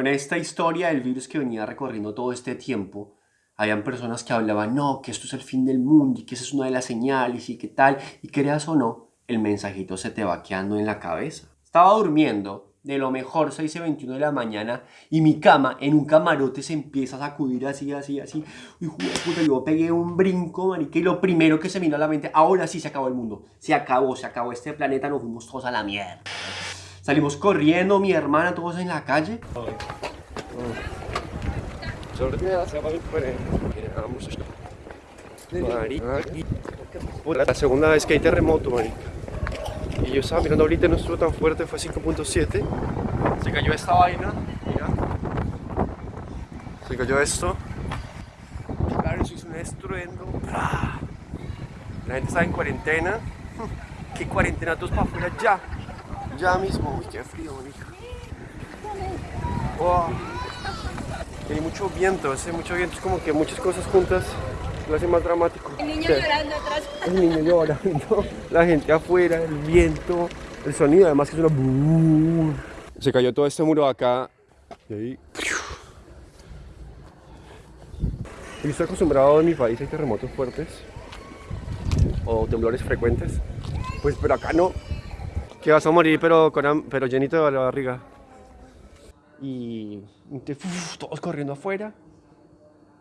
Con esta historia del virus que venía recorriendo todo este tiempo, habían personas que hablaban, no, que esto es el fin del mundo y que esa es una de las señales y que tal, y creas o no, el mensajito se te va quedando en la cabeza. Estaba durmiendo, de lo mejor 6 y 21 de la mañana y mi cama en un camarote se empieza a sacudir así, así, así. Uy, puta, yo pegué un brinco, marica, y lo primero que se vino a la mente, ahora sí se acabó el mundo. Se acabó, se acabó este planeta, nos fuimos todos a la mierda. Salimos corriendo, mi hermana, todos en la calle. La segunda vez que hay terremoto, marica. Y yo estaba mirando ahorita no estuvo tan fuerte, fue 5.7. Se cayó esta vaina, mira. Se cayó esto. Claro, eso hizo un estruendo. La gente está en cuarentena. ¿Qué cuarentena? Todos para afuera ya. Ya mismo. Uy, qué frío, bonito. Oh. Tiene mucho viento, hace mucho viento, es como que muchas cosas juntas lo hace más dramático. El niño llorando atrás. El niño llorando, la gente afuera, el viento, el sonido, además que es una... Se cayó todo este muro acá y ahí... Yo estoy acostumbrado en mi país a terremotos fuertes o temblores frecuentes, pues pero acá no, que vas a morir pero, con, pero llenito de la barriga. Y todos corriendo afuera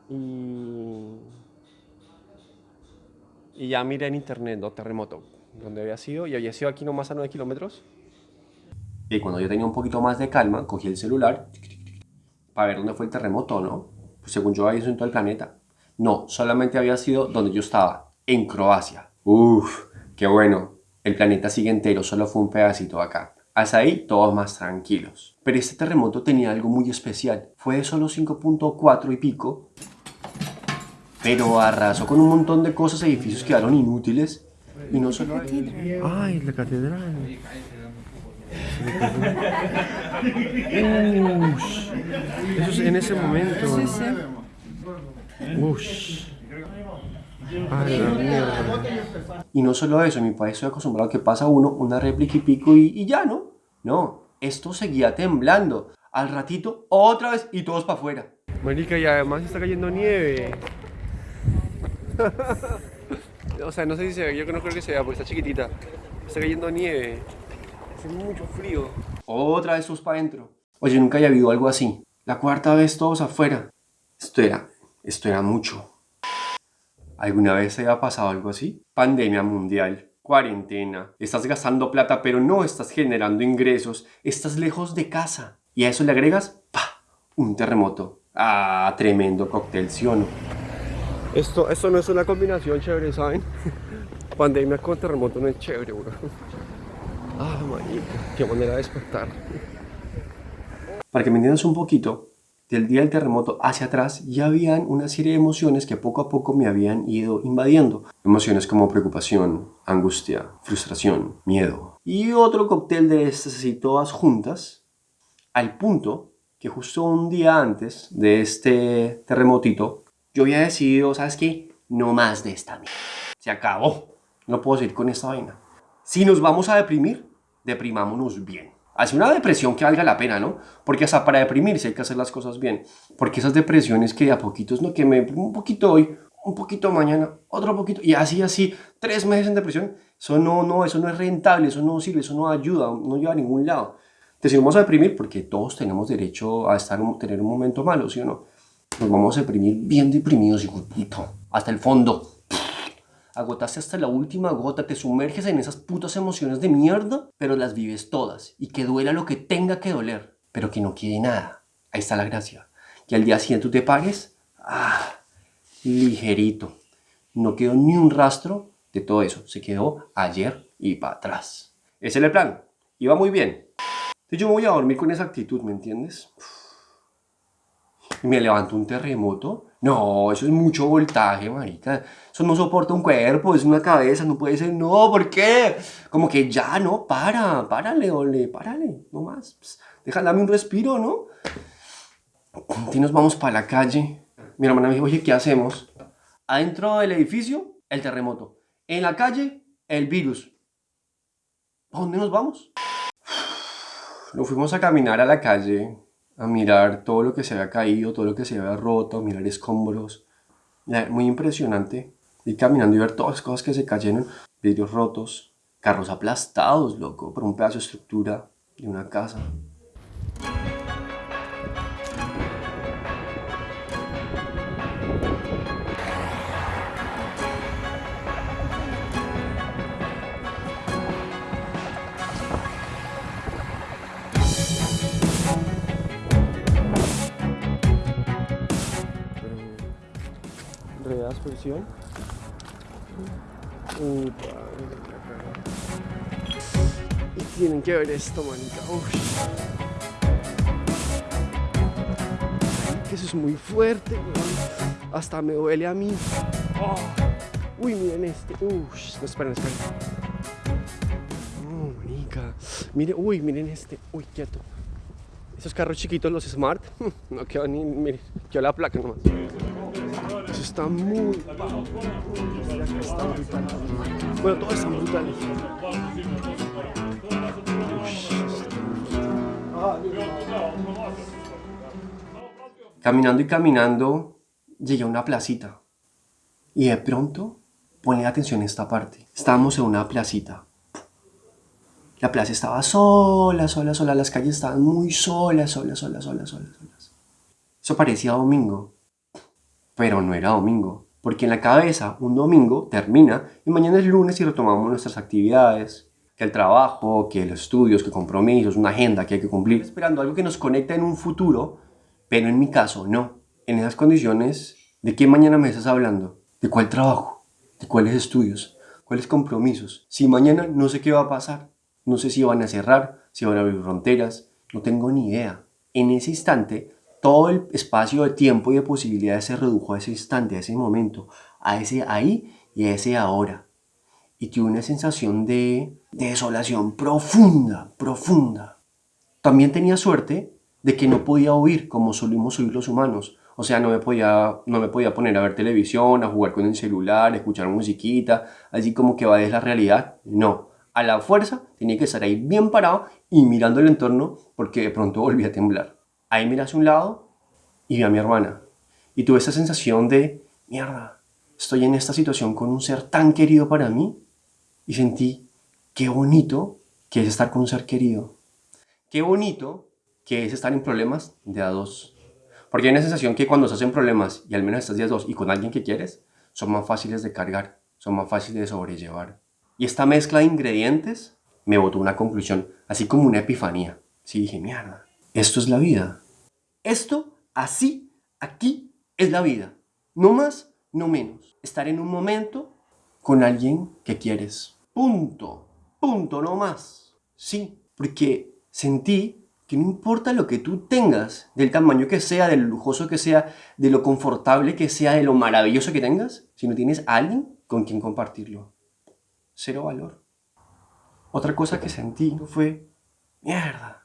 y y ya miré en internet, ¿no? Terremoto, donde había sido, y había sido aquí nomás a 9 kilómetros. Y cuando yo tenía un poquito más de calma, cogí el celular para ver dónde fue el terremoto, ¿no? Pues según yo había sido en todo el planeta. No, solamente había sido donde yo estaba, en Croacia. Uf, qué bueno. El planeta sigue entero, solo fue un pedacito acá. Hasta ahí todos más tranquilos. Pero este terremoto tenía algo muy especial. Fue de solo 5.4 y pico, pero arrasó con un montón de cosas, edificios quedaron inútiles. Y no solo... Ay, la catedral. Ush. Eso es en ese momento. Sí, sí. Ush. Ay. Y no solo eso, en mi país estoy acostumbrado a que pasa uno, una réplica y pico y, y ya, ¿no? No, esto seguía temblando. Al ratito, otra vez y todos para afuera. Marica, y además está cayendo nieve. o sea, no sé si se ve, yo no creo que se vea porque está chiquitita. Está cayendo nieve. Hace mucho frío. Otra vez todos para adentro. Oye, nunca había habido algo así. La cuarta vez todos afuera. Esto era, esto era mucho. ¿Alguna vez se había pasado algo así? Pandemia mundial, cuarentena, estás gastando plata pero no estás generando ingresos, estás lejos de casa. Y a eso le agregas, ¡pa! Un terremoto. Ah, tremendo cóctel, ¿sí o no? Esto, esto no es una combinación chévere, ¿saben? Pandemia con terremoto no es chévere, bro. Ah, marica, qué manera de despertar. Para que me entiendas un poquito, del día del terremoto hacia atrás ya habían una serie de emociones que poco a poco me habían ido invadiendo. Emociones como preocupación, angustia, frustración, miedo. Y otro cóctel de estas así todas juntas, al punto que justo un día antes de este terremotito yo había decidido, ¿sabes qué? No más de esta mierda. Se acabó. No puedo seguir con esta vaina. Si nos vamos a deprimir, deprimámonos bien. Hace una depresión que valga la pena, ¿no? Porque hasta para deprimirse hay que hacer las cosas bien. Porque esas depresiones que a poquitos, no, que me un poquito hoy, un poquito mañana, otro poquito, y así, así, tres meses en depresión, eso no, no, eso no es rentable, eso no sirve, eso no ayuda, no lleva a ningún lado. Entonces, si vamos a deprimir, porque todos tenemos derecho a estar, tener un momento malo, ¿sí o no? Nos vamos a deprimir bien deprimidos, hijo puto. Hasta el fondo. Agotaste hasta la última gota, te sumerges en esas putas emociones de mierda, pero las vives todas. Y que duela lo que tenga que doler, pero que no quede nada. Ahí está la gracia. Que al día siguiente te pagues, ah, ligerito. No quedó ni un rastro de todo eso. Se quedó ayer y para atrás. Ese es el plan. Iba muy bien. Yo me voy a dormir con esa actitud, ¿me entiendes? y me levanto un terremoto. No, eso es mucho voltaje, marica. Eso no soporta un cuerpo, es una cabeza, no puede ser. No, ¿por qué? Como que ya, no, para, párale, ole, párale, no más. Pues, déjame un respiro, ¿no? Y nos vamos para la calle. Mi hermana me dijo, oye, ¿qué hacemos? Adentro del edificio, el terremoto. En la calle, el virus. ¿A dónde nos vamos? Nos fuimos a caminar a la calle a mirar todo lo que se había caído, todo lo que se había roto, mirar escombros. Muy impresionante. Ir caminando y ver todas las cosas que se cayeron, vidrios rotos, carros aplastados, loco, por un pedazo de estructura de una casa. Aspersión. Y tienen que ver esto, manita. Que eso es muy fuerte, Hasta me duele a mí. Oh. Uy, miren este. Uy, no, esperen, esperen. Oh, manica. Miren, uy, miren este. Uy, quieto. Esos carros chiquitos, los Smart, no quedó ni, miren, quedó la placa nomás. Está muy... Bueno, todo está brutal. Caminando y caminando, llegué a una placita. Y de pronto, ponle atención a esta parte. Estábamos en una placita. La plaza estaba sola, sola, sola. Las calles estaban muy solas, solas, solas, solas. solas. Eso parecía domingo pero no era domingo. Porque en la cabeza un domingo termina y mañana es lunes y retomamos nuestras actividades, que el trabajo, que los estudios, que compromisos, una agenda que hay que cumplir. Esperando algo que nos conecta en un futuro, pero en mi caso no. En esas condiciones, ¿de qué mañana me estás hablando? ¿De cuál trabajo? ¿De cuáles estudios? ¿Cuáles compromisos? Si mañana no sé qué va a pasar. No sé si van a cerrar, si van a abrir fronteras. No tengo ni idea. En ese instante todo el espacio de tiempo y de posibilidades se redujo a ese instante, a ese momento, a ese ahí y a ese ahora. Y tuve una sensación de, desolación profunda, profunda. También tenía suerte de que no podía oír como solemos oír los humanos. O sea, no me, podía, no me podía poner a ver televisión, a jugar con el celular, a escuchar musiquita, así como que va de la realidad. No, a la fuerza tenía que estar ahí bien parado y mirando el entorno porque de pronto volvía a temblar. Ahí miré hacia un lado y vi a mi hermana. Y tuve esa sensación de, mierda, estoy en esta situación con un ser tan querido para mí. Y sentí, qué bonito que es estar con un ser querido. Qué bonito que es estar en problemas de a dos. Porque hay una sensación que cuando estás en problemas y al menos estás de a dos y con alguien que quieres, son más fáciles de cargar, son más fáciles de sobrellevar. Y esta mezcla de ingredientes me botó una conclusión, así como una epifanía. Sí dije, mierda, esto es la vida. Esto, así, aquí, es la vida. No más, no menos. Estar en un momento con alguien que quieres. Punto. Punto, no más. Sí, porque sentí que no importa lo que tú tengas, del tamaño que sea, de lo lujoso que sea, de lo confortable que sea, de lo maravilloso que tengas, si no tienes a alguien con quien compartirlo. Cero valor. Otra cosa que sentí fue, mierda,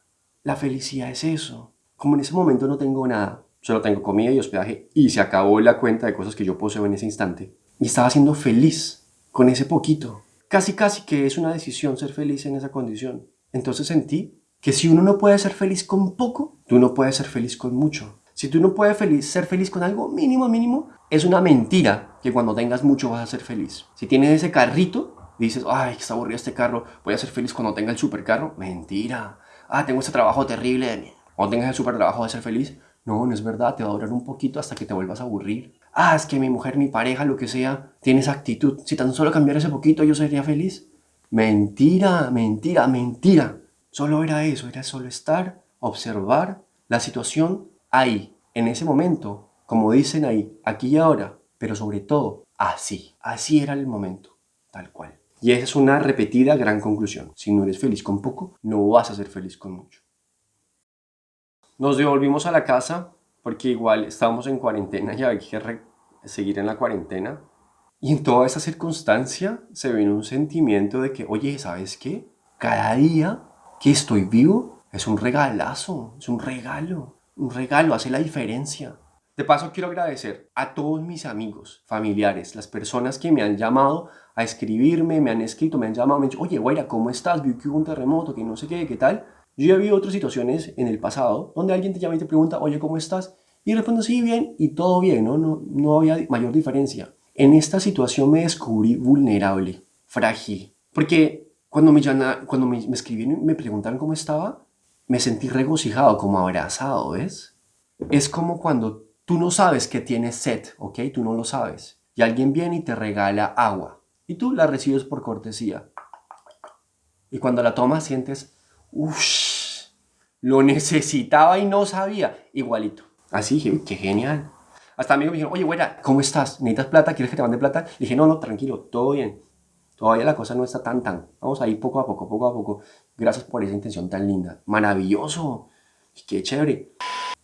la felicidad es eso. Como en ese momento no tengo nada, solo tengo comida y hospedaje y se acabó la cuenta de cosas que yo poseo en ese instante. Y estaba siendo feliz con ese poquito. Casi casi que es una decisión ser feliz en esa condición. Entonces sentí que si uno no puede ser feliz con poco, tú no puedes ser feliz con mucho. Si tú no puedes feliz, ser feliz con algo mínimo, mínimo, es una mentira que cuando tengas mucho vas a ser feliz. Si tienes ese carrito, dices, ay, está aburrido este carro, voy a ser feliz cuando tenga el supercarro. Mentira ah, tengo ese trabajo terrible de mierda. O tengas el super trabajo de ser feliz. No, no es verdad, te va a durar un poquito hasta que te vuelvas a aburrir. Ah, es que mi mujer, mi pareja, lo que sea, tiene esa actitud. Si tan solo cambiara ese poquito yo sería feliz. Mentira, mentira, mentira. Solo era eso, era solo estar, observar la situación ahí, en ese momento, como dicen ahí, aquí y ahora, pero sobre todo, así. Así era el momento, tal cual. Y es una repetida gran conclusión. Si no eres feliz con poco, no vas a ser feliz con mucho. Nos devolvimos a la casa porque igual estábamos en cuarentena y había que seguir en la cuarentena. Y en toda esa circunstancia se vino un sentimiento de que, oye, ¿sabes qué? Cada día que estoy vivo es un regalazo, es un regalo. Un regalo hace la diferencia. De paso quiero agradecer a todos mis amigos, familiares, las personas que me han llamado a escribirme, me han escrito, me han llamado, me han dicho, oye, Guaira, ¿cómo estás? Vi que hubo un terremoto, que no sé qué, qué tal. Yo ya vi otras situaciones en el pasado donde alguien te llama y te pregunta, oye, ¿cómo estás? Y respondo, sí, bien, y todo bien, ¿no? No, no había mayor diferencia. En esta situación me descubrí vulnerable, frágil, porque cuando me, cuando me, me escribieron y me preguntaron cómo estaba, me sentí regocijado, como abrazado, ¿ves? Es como cuando tú no sabes que tienes sed, ¿ok? Tú no lo sabes. Y alguien viene y te regala agua. Y tú la recibes por cortesía. Y cuando la tomas sientes, uff, lo necesitaba y no sabía. Igualito. Así dije, qué genial. Hasta amigos me dijeron, oye, güera, ¿cómo estás? ¿Necesitas plata? ¿Quieres que te mande plata? Le dije, no, no, tranquilo, todo bien. Todavía la cosa no está tan tan. Vamos a ir poco a poco, poco a poco. Gracias por esa intención tan linda. Maravilloso. Qué chévere.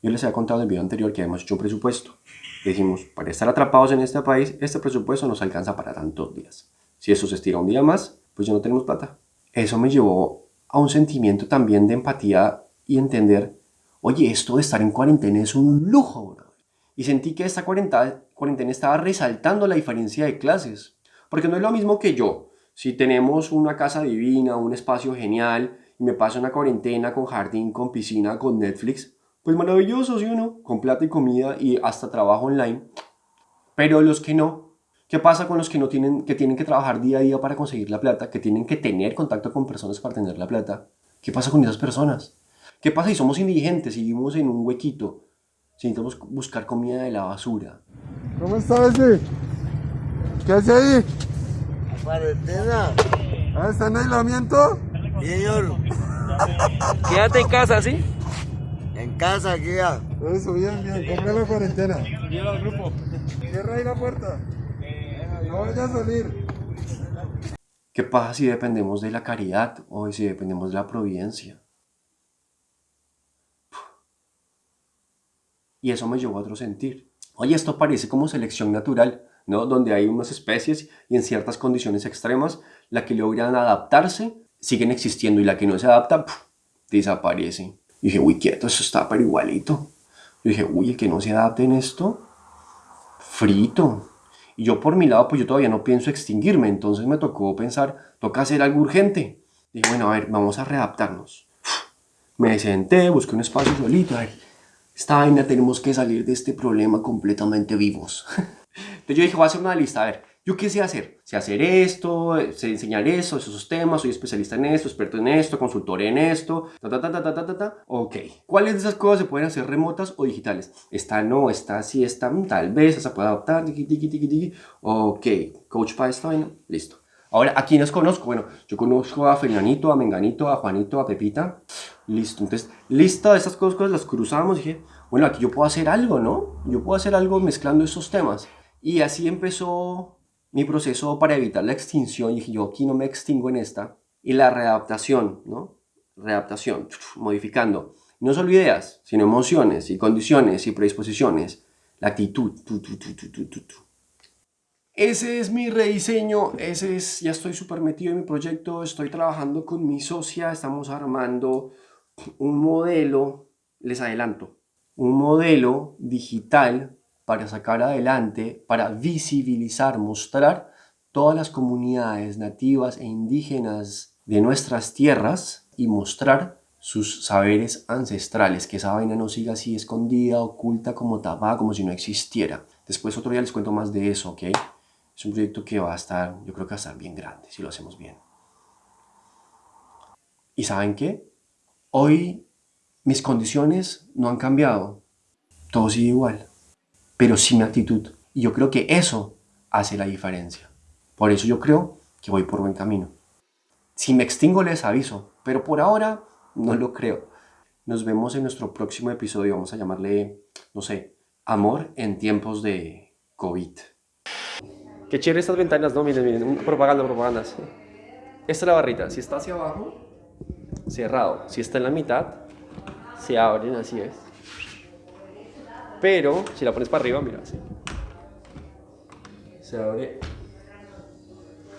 Yo les había contado en el video anterior que habíamos hecho un presupuesto. Decimos, para estar atrapados en este país, este presupuesto nos alcanza para tantos días. Si eso se estira un día más, pues ya no tenemos plata. Eso me llevó a un sentimiento también de empatía y entender, oye, esto de estar en cuarentena es un lujo. Y sentí que esta cuarentena, cuarentena estaba resaltando la diferencia de clases. Porque no es lo mismo que yo. Si tenemos una casa divina, un espacio genial, y me paso una cuarentena con jardín, con piscina, con Netflix, pues maravilloso, ¿sí o no? Con plata y comida y hasta trabajo online. Pero los que no, ¿qué pasa con los que no tienen, que tienen que trabajar día a día para conseguir la plata, que tienen que tener contacto con personas para tener la plata? ¿Qué pasa con esas personas? ¿Qué pasa si somos indigentes y vivimos en un huequito? Si necesitamos buscar comida de la basura. ¿Cómo está ese? ¿Qué hace ahí? Cuarentena. ¿Ah, está en aislamiento? Señor. Quédate en casa, ¿sí? En casa, guía. Eso, bien, bien. Ponga la cuarentena. Cierra el grupo. Cierra ahí la puerta. No vaya a salir. ¿Qué pasa si dependemos de la caridad o si dependemos de la providencia? Y eso me llevó a otro sentir. Oye, esto parece como selección natural. ¿no? donde hay unas especies y en ciertas condiciones extremas, la que logran adaptarse siguen existiendo y la que no se adapta desaparece. Y dije, uy, quieto, eso está pero igualito. Yo dije, uy, el que no se adapte en esto, frito. Y yo por mi lado, pues yo todavía no pienso extinguirme, entonces me tocó pensar, toca hacer algo urgente. Dije, bueno, a ver, vamos a readaptarnos. Me senté, busqué un espacio solito, a ver, esta vaina tenemos que salir de este problema completamente vivos. Entonces yo dije, voy a hacer una lista, a ver, ¿yo qué sé hacer? Sé hacer esto, sé enseñar eso, esos temas, soy especialista en esto, experto en esto, consultor en esto, ta, ta, ta, ta, ta, ta, ta, Ok, ¿cuáles de esas cosas se pueden hacer remotas o digitales? Esta no, esta sí, esta mm, tal vez, esa puede adaptar, tiki, tiki, tiki, tiki. Ok, coach para esta vaina, listo. Ahora, ¿a quiénes conozco? Bueno, yo conozco a Fernanito, a Menganito, a Juanito, a Pepita. Listo, entonces, lista de estas cosas, las cruzamos y dije, bueno, aquí yo puedo hacer algo, ¿no? Yo puedo hacer algo mezclando esos temas. Y así empezó mi proceso para evitar la extinción. Y dije, yo aquí no me extingo en esta. Y la readaptación, ¿no? Readaptación, modificando. No solo ideas, sino emociones y condiciones y predisposiciones. La actitud. Ese es mi rediseño, ese es, ya estoy súper metido en mi proyecto, estoy trabajando con mi socia, estamos armando un modelo, les adelanto, un modelo digital para sacar adelante, para visibilizar, mostrar todas las comunidades nativas e indígenas de nuestras tierras y mostrar sus saberes ancestrales, que esa vaina no siga así escondida, oculta, como tapada, como si no existiera. Después otro día les cuento más de eso, ¿ok? Es un proyecto que va a estar, yo creo que va a estar bien grande, si lo hacemos bien. ¿Y saben qué? Hoy mis condiciones no han cambiado, todo sigue igual pero sin actitud. Y yo creo que eso hace la diferencia. Por eso yo creo que voy por buen camino. Si me extingo les aviso, pero por ahora no lo creo. Nos vemos en nuestro próximo episodio. Vamos a llamarle, no sé, amor en tiempos de COVID. Qué chévere estas ventanas, ¿no? Miren, miren, propaganda, propagandas. Esta es la barrita. Si está hacia abajo, cerrado. Si está en la mitad, se abren, así es. Pero si la pones para arriba, mira, así. Se abre.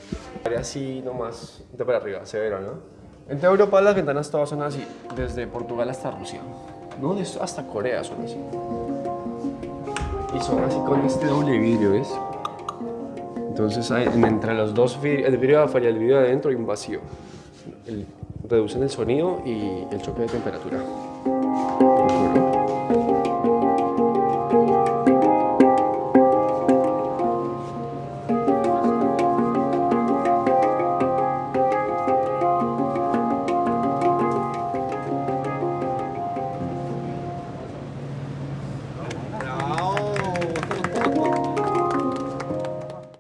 Se abre así nomás, de para arriba, severo, ¿no? En toda Europa las ventanas todas son así, desde Portugal hasta Rusia. No, hasta Corea son así. Y son así con este doble vidrio, ¿ves? Entonces entre los dos, el vidrio de afuera y el vidrio de adentro hay un vacío. El reducen el sonido y el choque de temperatura.